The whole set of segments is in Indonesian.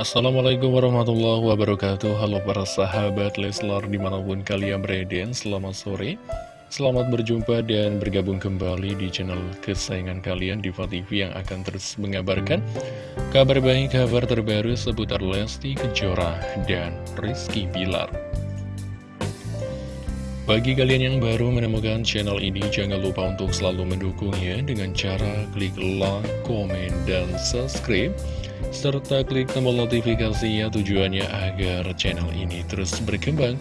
Assalamualaikum warahmatullahi wabarakatuh. Halo para sahabat Leslar di mana pun kalian berada Selamat sore. Selamat berjumpa dan bergabung kembali di channel kesayangan kalian Diva TV yang akan terus mengabarkan Kabar baik, kabar terbaru seputar Lesti Kejora dan Rizky Bilar bagi kalian yang baru menemukan channel ini, jangan lupa untuk selalu mendukungnya dengan cara klik like, komen, dan subscribe serta klik tombol notifikasinya tujuannya agar channel ini terus berkembang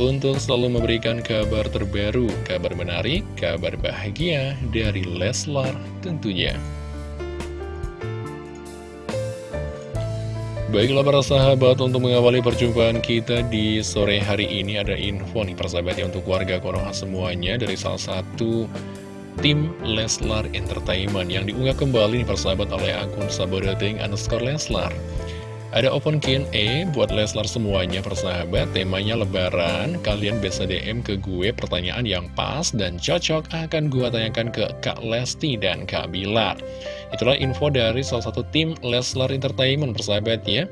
untuk selalu memberikan kabar terbaru, kabar menarik, kabar bahagia dari Leslar tentunya. Baiklah para sahabat, untuk mengawali perjumpaan kita di sore hari ini ada info nih persahabat ya untuk warga Konoha semuanya dari salah satu tim Leslar Entertainment yang diunggah kembali nih persahabat oleh akun sabodating underscore Leslar. Ada open Q&A buat Leslar semuanya persahabat, temanya lebaran, kalian bisa DM ke gue pertanyaan yang pas dan cocok akan gue tanyakan ke Kak Lesti dan Kak Bilar. Itulah info dari salah satu tim Leslar Entertainment persahabat ya.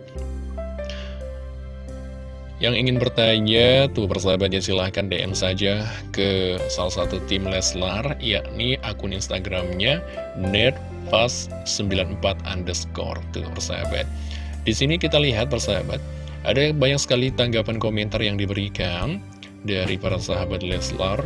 Yang ingin bertanya, tuh persahabatnya silahkan DM saja ke salah satu tim Leslar, yakni akun Instagramnya nerdfast94 underscore, tuh persahabat. Di sini kita lihat persahabat, ada banyak sekali tanggapan komentar yang diberikan dari para sahabat Leslar,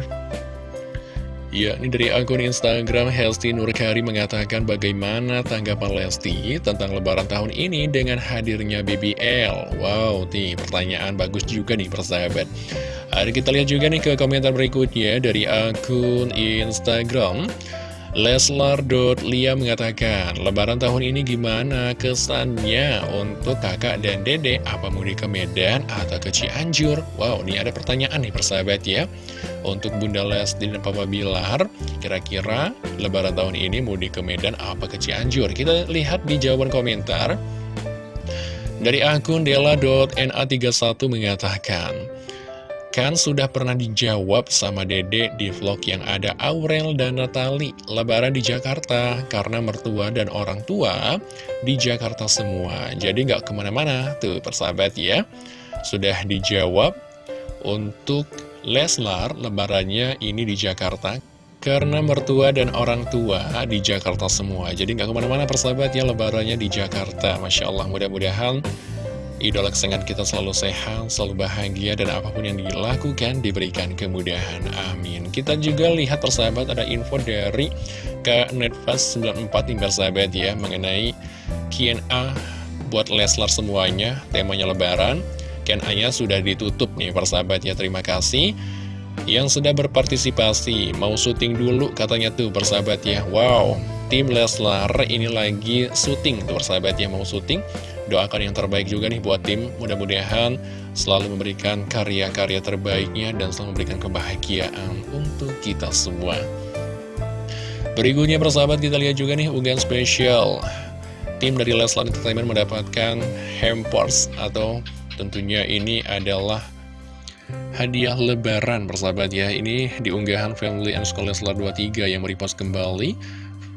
Ya, ini dari akun Instagram Hesti Nurkari mengatakan bagaimana tanggapan Lesti tentang lebaran tahun ini dengan hadirnya BBL. Wow, nih pertanyaan bagus juga nih persahabat. Ada kita lihat juga nih ke komentar berikutnya dari akun Instagram Leslar.lia mengatakan, Lebaran tahun ini gimana kesannya untuk kakak dan dede? Apa mudik ke Medan atau ke Cianjur? Wow, ini ada pertanyaan nih persahabat ya. Untuk Bunda Lesti dan Papa Bilar, kira-kira Lebaran tahun ini mudik ke Medan apa ke Cianjur? Kita lihat di jawaban komentar. Dari akun dela.na31 mengatakan, Kan sudah pernah dijawab sama dede di vlog yang ada Aurel dan Natali Lebaran di Jakarta. Karena mertua dan orang tua di Jakarta semua. Jadi nggak ke mana-mana tuh persahabat ya. Sudah dijawab untuk Leslar lebarannya ini di Jakarta. Karena mertua dan orang tua di Jakarta semua. Jadi nggak ke mana-mana persahabat ya lebarannya di Jakarta. Masya Allah mudah-mudahan Idola kesayangan kita selalu sehat, selalu bahagia, dan apa pun yang dilakukan diberikan kemudahan. Amin. Kita juga lihat persahabat ada info dari ke Netfast 94 nih persahabat ya, mengenai Q&A buat Leslar semuanya, temanya lebaran. Q&A-nya sudah ditutup nih persahabat ya, terima kasih. Yang sudah berpartisipasi, mau syuting dulu katanya tuh persahabat ya. Wow, tim Leslar ini lagi syuting tuh persahabat ya, mau syuting Doakan yang terbaik juga nih buat tim, mudah-mudahan selalu memberikan karya-karya terbaiknya dan selalu memberikan kebahagiaan untuk kita semua. Berikutnya persahabat kita lihat juga nih unggahan spesial. Tim dari Leslar Entertainment mendapatkan hampers atau tentunya ini adalah hadiah lebaran persahabat ya. Ini diunggahan Family and School Leslar 23 yang merepost kembali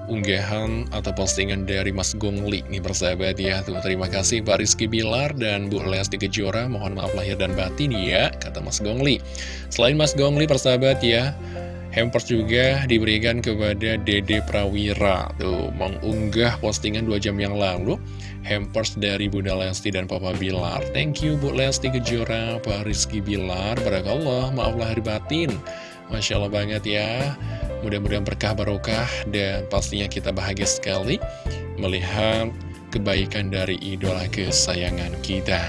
unggahan atau postingan dari Mas Gongli nih persahabat ya. Tuh terima kasih Pak Rizky Bilar dan Bu Lesti Kejora. Mohon maaf lahir dan batin ya kata Mas Gongli selain Mas Gongli persahabat ya hampers juga diberikan kepada Dede Prawira. Tuh mengunggah postingan dua jam yang lalu hampers dari Bunda Lesti dan Papa Bilar. Thank you Bu Lesti Kejora Pak Rizky Bilar. Barakallah maaf lahir batin. Masya Allah banget ya Mudah-mudahan berkah barokah dan pastinya kita bahagia sekali melihat kebaikan dari idola kesayangan kita.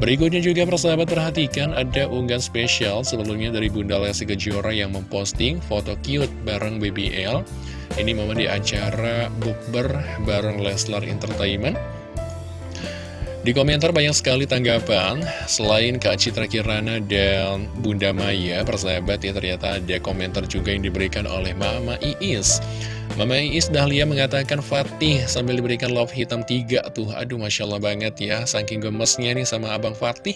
Berikutnya juga persahabat perhatikan ada unggahan spesial sebelumnya dari Bunda Lesti Kejora yang memposting foto cute bareng BBL. Ini momen di acara bukber bareng Leslar Entertainment. Di komentar banyak sekali tanggapan, selain Kak Citra Kirana dan Bunda Maya, persahabat ya ternyata ada komentar juga yang diberikan oleh Mama Iis. Mama Iis Dahlia mengatakan Fatih sambil diberikan love hitam tiga tuh. Aduh Masya Allah banget ya. Saking gemesnya nih sama Abang Fatih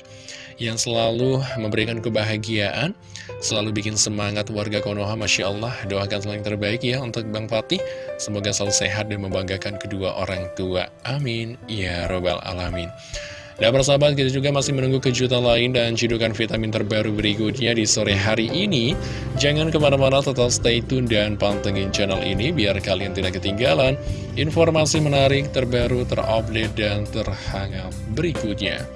Yang selalu memberikan kebahagiaan Selalu bikin semangat warga Konoha Masya Allah. Doakan selalu yang terbaik ya untuk Bang Fatih. Semoga selalu sehat dan membanggakan kedua orang tua. Amin. Ya Robbal Alamin dan persahabat kita juga masih menunggu kejutan lain dan cidukan vitamin terbaru berikutnya di sore hari ini. Jangan ke mana-mana tetap stay tune dan pantengin channel ini biar kalian tidak ketinggalan informasi menarik, terbaru, terupdate, dan terhangat berikutnya.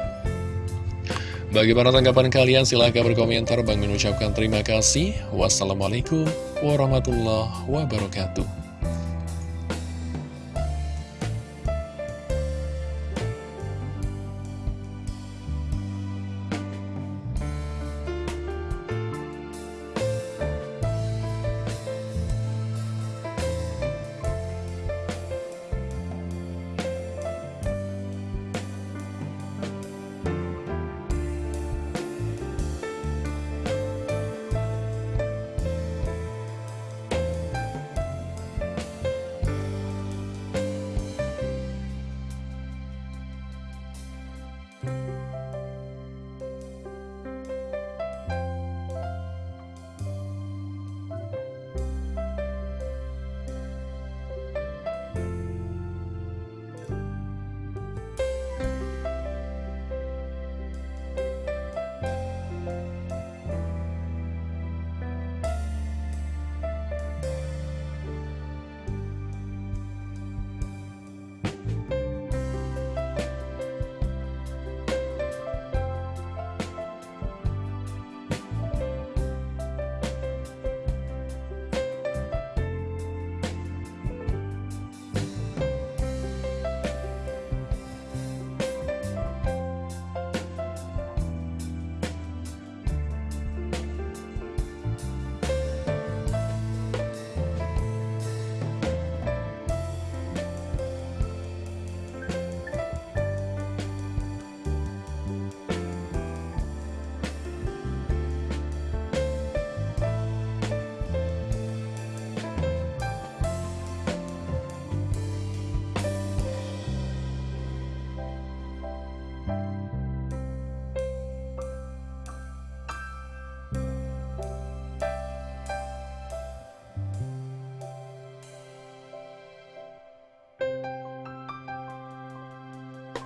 Bagi para tanggapan kalian silahkan berkomentar. Bang mengucapkan terima kasih. Wassalamualaikum warahmatullahi wabarakatuh.